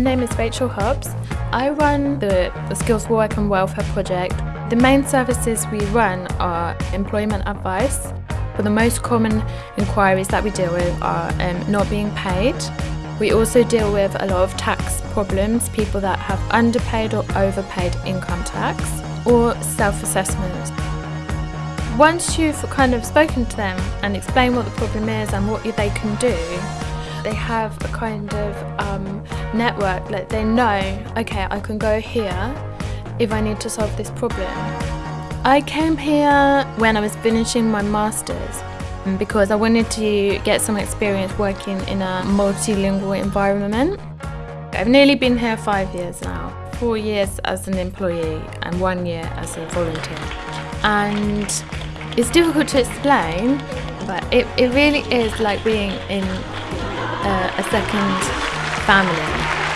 name is Rachel Hobbs. I run the Skills for Work and Welfare project. The main services we run are employment advice. But the most common inquiries that we deal with are um, not being paid. We also deal with a lot of tax problems, people that have underpaid or overpaid income tax, or self-assessments. Once you've kind of spoken to them and explained what the problem is and what they can do, they have a kind of um, network that they know, okay, I can go here if I need to solve this problem. I came here when I was finishing my Masters mm, because I wanted to get some experience working in a multilingual environment. I've nearly been here five years now, four years as an employee and one year as a volunteer. And it's difficult to explain, but it, it really is like being in a, a second family.